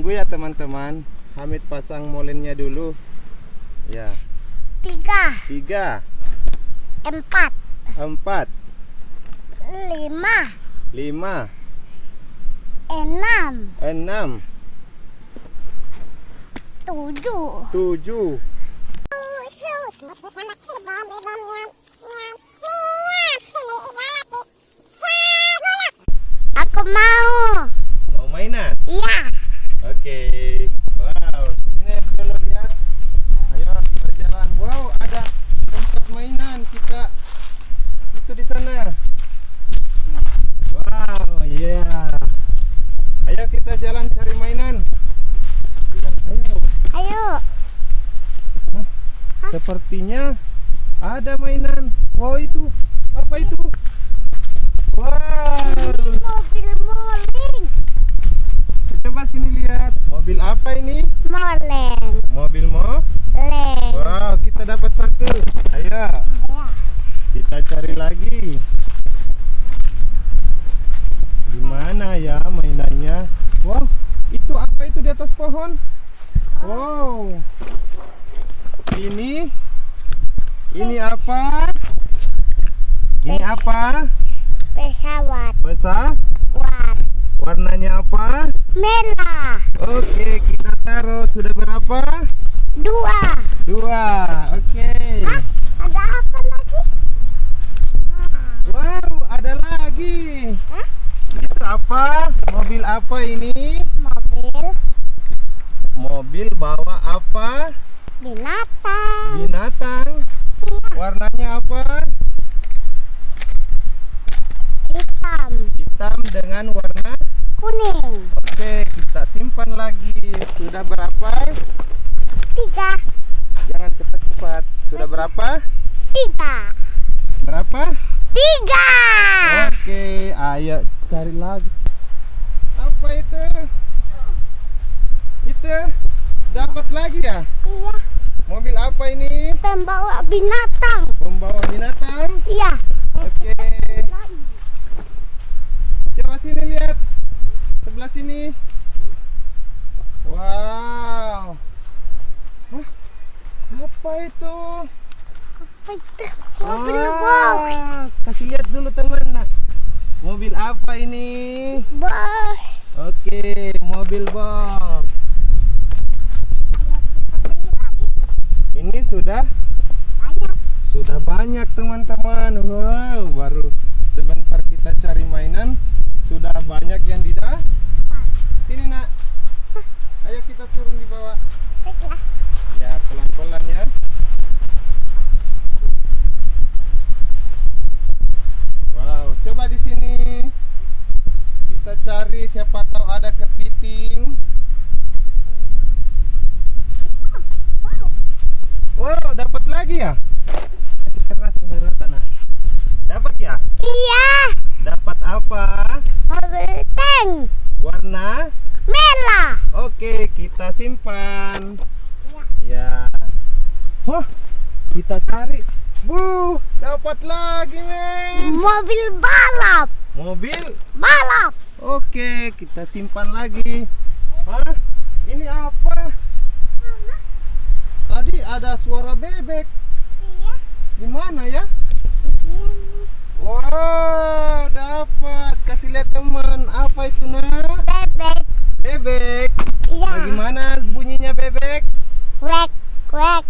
Tunggu ya teman-teman. Hamid pasang molennya dulu. Ya. tiga, Tiga, empat, empat, lima, lima, enam, enam, tujuh. tujuh. Aku mau. Mau mainan? Oke. Wow. Sini dulu lihat. Ayo kita jalan. Wow, ada tempat mainan kita. Itu di sana. Wow, iya. Ayo kita jalan cari mainan. Bilang, ayo. Ayo. Sepertinya ada mainan. Wow, itu. Apa itu? Wow. Mobil moling. Coba sini lihat. Mobil apa ini? Moleng. Mobil mo? Leng. Wow, kita dapat satu. Ayo, Ya. kita cari lagi. Di mana ya mainannya? Wow, itu apa itu di atas pohon? Wow. Ini ini apa? Ini apa? Pesawat. Besar? War. Warnanya apa? Merah. Oke, kita taruh. Sudah berapa? Dua. Dua. Oke. Hah? Ada apa lagi? Wow, ada lagi. Hah? Itu apa? Mobil apa ini? Mobil Mobil bawa apa? binatang. Binatang. Warnanya apa? Hitam. Hitam dengan warna. Kuning. Oke, kita simpan lagi. Sudah berapa? Tiga. Jangan cepat-cepat. Sudah berapa? Tiga. Berapa? Tiga. Oke, ayo cari lagi. Apa itu? Itu dapat lagi ya? Iya. Mobil apa ini? Pembawa binatang. Pembawa binatang. Iya. Oke. Coba sini lihat. Sebelah sini. Wow. Hah? Apa itu? Apa itu? Mobil. Ah, Kasih lihat dulu teman. Nah, mobil apa ini? Box. Oke, mobil box. Ini sudah Banyak. sudah banyak teman-teman. Wow, baru sebentar kita cari mainan sudah banyak yang tidak. Sini nak. Ayo kita turun di bawah. Baiklah. Ya pelan-pelan ya. Wow, coba di sini kita cari siapa tahu ada kepiting. Wow, dapat lagi ya? Kasih keras rata nak. Dapat ya? Iya. Dapat apa? Mobil tank. Warna? Merah. Oke, kita simpan. Ya. Wah, kita cari. Bu, dapat lagi, men. Mobil balap. Mobil. Balap. Oke, kita simpan lagi. Hah? Ini apa? Tadi ada suara bebek. Iya. Di mana ya? Wow, dapat. Kasih lihat teman. Apa itu, Nak? Bebek. Bebek. Iya. Bagaimana bunyinya bebek? Wek. Wek.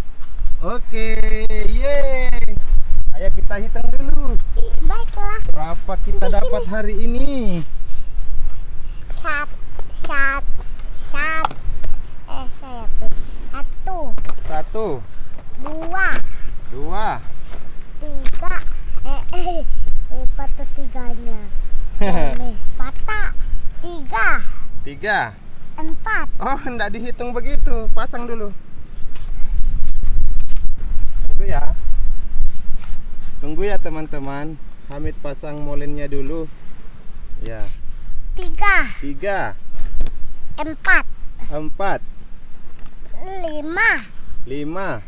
Oke, yeay. Ayo kita hitung dulu. Baiklah. Berapa kita dapat hari ini? Sat. Sat. Sat. Eh, saya. Satu. Satu, Dua. dua, Tiga. Eh, eh. Eh, patah tiganya. Ini. Patah. Tiga. Tiga. Empat. Oh, enggak dihitung begitu. Pasang dulu. Tunggu ya. Tunggu ya teman-teman. Hamid pasang molennya dulu. Ya, Tiga. tiga, Empat. empat, Lima. lima,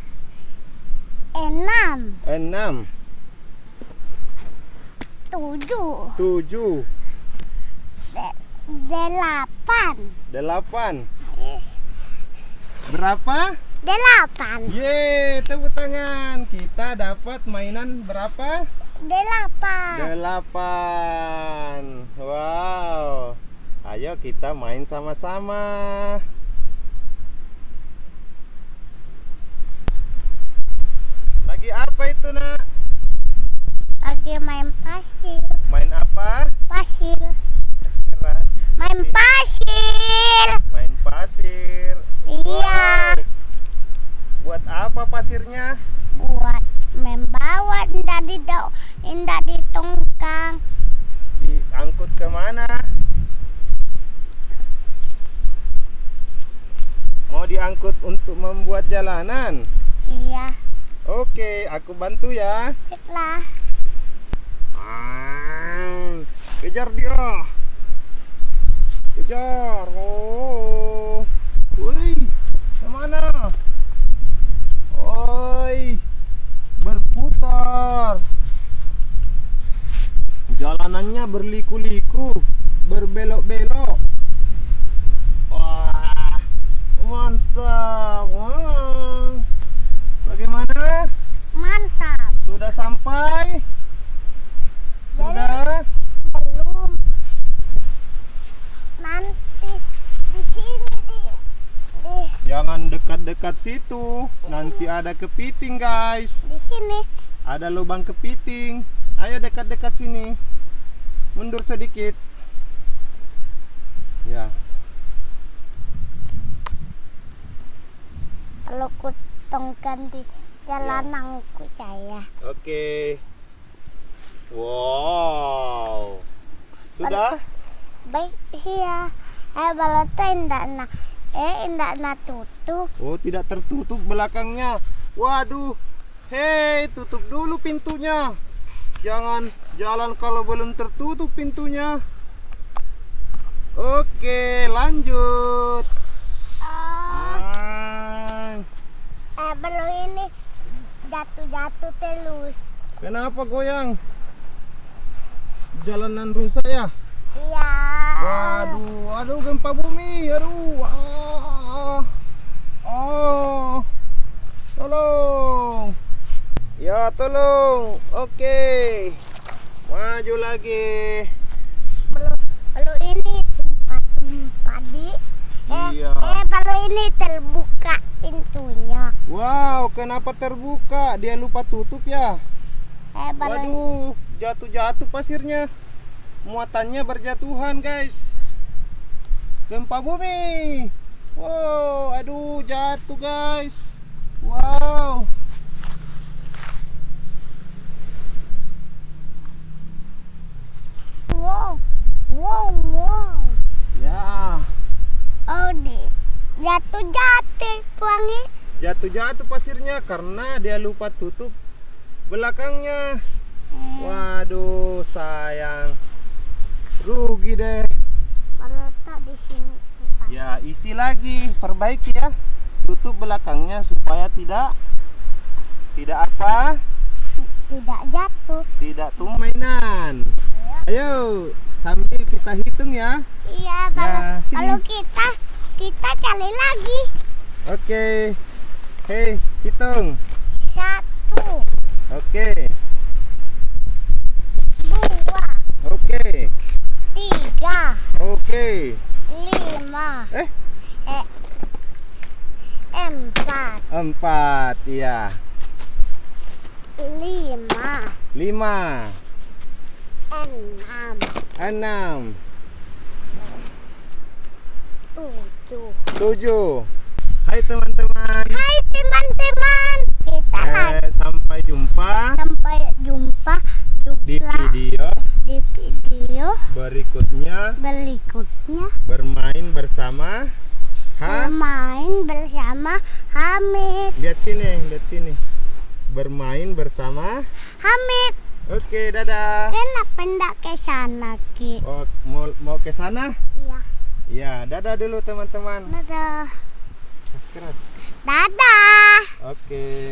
Enam. enam, Tujuh. tujuh, Delapan. delapan, Berapa? Delapan. Yeay, tepuk tangan. Kita dapat mainan berapa? Delapan. Delapan. Wow. Ayo kita main sama-sama. Lagi apa itu, Nak? Lagi main pasir. Main apa? Pasir. Keras. Main pasir. Main pasir. Iya. Wow. Buat apa pasirnya? Buat membawa indah di indah di tongkang. Diangkut ke mana? Mau diangkut untuk membuat jalanan? Iya. Oke, aku bantu ya. Setelah Ah, kejar dia. Kejar. Oh. Woi, ke mana? Oi, berputar. Jalanannya berliku-liku, berbelok-belok. Wah, mantap. Wah. Bagaimana? mantap. Sudah sampai? Sudah? Belum. Nanti di sini di di Jangan dekat-dekat situ. Nanti ada kepiting, guys. di sini. Ada lubang kepiting. Ayo dekat-dekat sini. Mundur sedikit. Ya. Kalau ku tongkang di jalananku saya. Oke. Wow. Sudah? Baik iya. Eh kalau tuh indah na eh indah na tutup. Oh, tidak tertutup belakangnya. Waduh. Hei, tutup dulu pintunya. Jangan jalan kalau belum tertutup pintunya. Oke, lanjut. Oh, Ah, eh belum ini jatuh-jatuh terus. kenapa goyang? Jalanan rusak ya? Iya. Waduh, aduh gempa bumi, aduh. Ah. Oh. Tolong. Ya, tolong. Oke. Maju lagi. Belum ini tumpah-tumpah di eh, Iya. eh kalau ini terbuka pintunya. Wow, kenapa terbuka? Dia lupa tutup ya? Eh kalau Waduh, jatuh-jatuh pasirnya. Muatannya berjatuhan, guys. Gempa bumi. Wow, aduh, jatuh, guys. Wow. wow, wow, wow. Ya, Oh di jatuh-jatuh wangi. jatuh-jatuh pasirnya karena dia lupa tutup belakangnya. Waduh, sayang. Rugi deh. Kalau tak di sini. Ya, isi lagi, perbaiki ya. Tutup belakangnya supaya tidak tidak apa? tidak jatuh. Tidak tumainan. Ayo, sambil kita hitung ya. Iya, kalau, sini. kalau kita kita cari lagi Oke. Hei, hitung. satu, Oke. dua, Oke. tiga, Oke. lima, Eh, eh, empat, empat, iya. lima, Lima, enam, enam, tujuh. tujuh. Hai teman-teman. Hai teman-teman, kita lagi Eh, sampai jumpa sampai jumpa di video di video berikutnya berikutnya bermain bersama Ha. bermain bersama Hamid. Lihat sini, lihat sini. Bermain bersama. Hamid, Oke, dadah. kenapa enggak ke sana Ki? Oh, mau mau ke sana? Iya, Ya, dadah dulu teman-teman. dadah. Keras keras. Dadah. Oke.